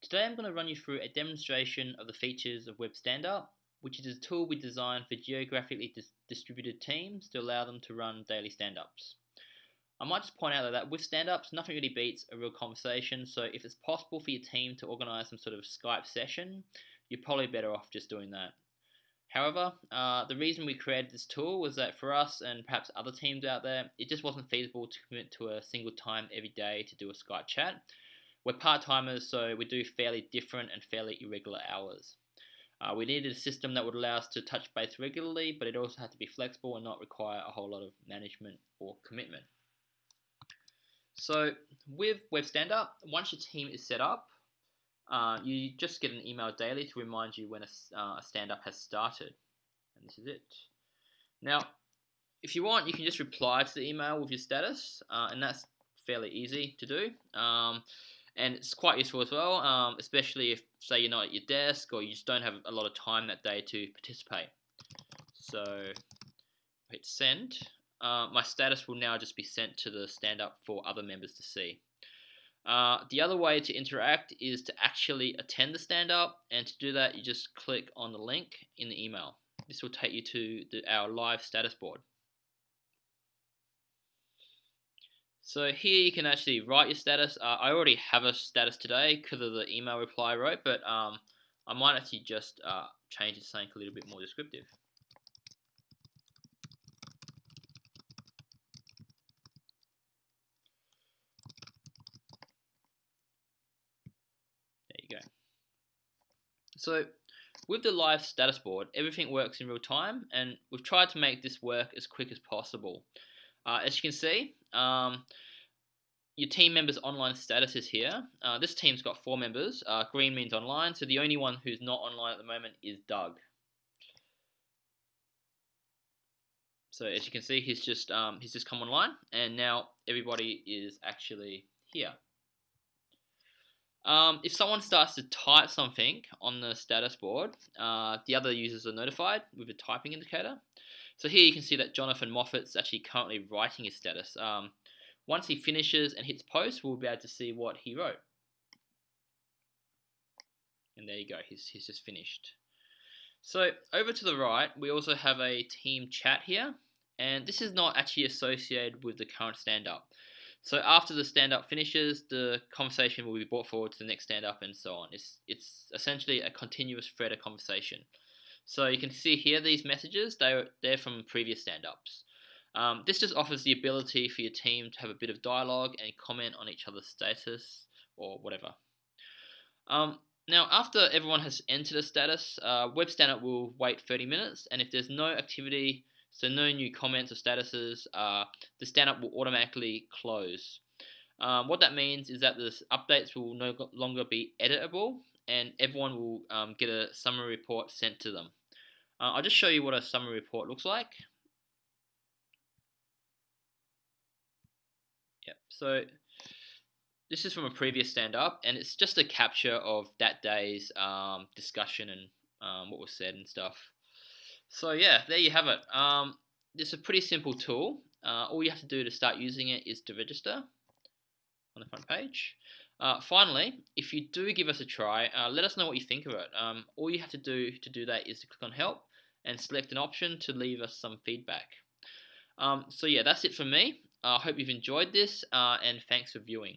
Today I'm going to run you through a demonstration of the features of Web Standup, which is a tool we designed for geographically dis distributed teams to allow them to run daily stand-ups. I might just point out that with stand-ups, nothing really beats a real conversation, so if it's possible for your team to organize some sort of Skype session, you're probably better off just doing that. However, uh, the reason we created this tool was that for us and perhaps other teams out there, it just wasn't feasible to commit to a single time every day to do a Skype chat. We're part-timers, so we do fairly different and fairly irregular hours. Uh, we needed a system that would allow us to touch base regularly, but it also had to be flexible and not require a whole lot of management or commitment. So with Web Standup, once your team is set up, uh, you just get an email daily to remind you when a, uh, a stand-up has started. And this is it. Now, if you want, you can just reply to the email with your status, uh, and that's fairly easy to do. Um, and it's quite useful as well, um, especially if, say, you're not at your desk or you just don't have a lot of time that day to participate. So, hit send. Uh, my status will now just be sent to the stand-up for other members to see. Uh, the other way to interact is to actually attend the stand-up, and to do that, you just click on the link in the email. This will take you to the, our live status board. So here you can actually write your status. Uh, I already have a status today because of the email reply I wrote, but um, I might actually just uh, change it to something a little bit more descriptive. There you go. So with the live status board, everything works in real time, and we've tried to make this work as quick as possible. Uh, as you can see, um, your team member's online status is here. Uh, this team's got four members. Uh, green means online, so the only one who's not online at the moment is Doug. So as you can see, he's just um, he's just come online, and now everybody is actually here. Um, if someone starts to type something on the status board, uh, the other users are notified with a typing indicator. So here you can see that Jonathan Moffat's actually currently writing his status. Um, once he finishes and hits post, we'll be able to see what he wrote. And there you go, he's, he's just finished. So over to the right, we also have a team chat here. And this is not actually associated with the current stand-up. So after the stand-up finishes, the conversation will be brought forward to the next stand-up and so on. It's, it's essentially a continuous thread of conversation. So you can see here these messages, they're, they're from previous stand-ups. Um, this just offers the ability for your team to have a bit of dialogue and comment on each other's status or whatever. Um, now, after everyone has entered a status, uh, Web Standup will wait 30 minutes, and if there's no activity, so no new comments or statuses, uh, the stand-up will automatically close. Um, what that means is that the updates will no longer be editable, and everyone will um, get a summary report sent to them. Uh, I'll just show you what a summary report looks like. Yep, so this is from a previous stand-up, and it's just a capture of that day's um, discussion and um, what was said and stuff. So yeah, there you have it. Um, it's a pretty simple tool. Uh, all you have to do to start using it is to register on the front page. Uh, finally, if you do give us a try, uh, let us know what you think of it. Um, all you have to do to do that is to click on help and select an option to leave us some feedback. Um, so yeah, that's it for me. I hope you've enjoyed this uh, and thanks for viewing.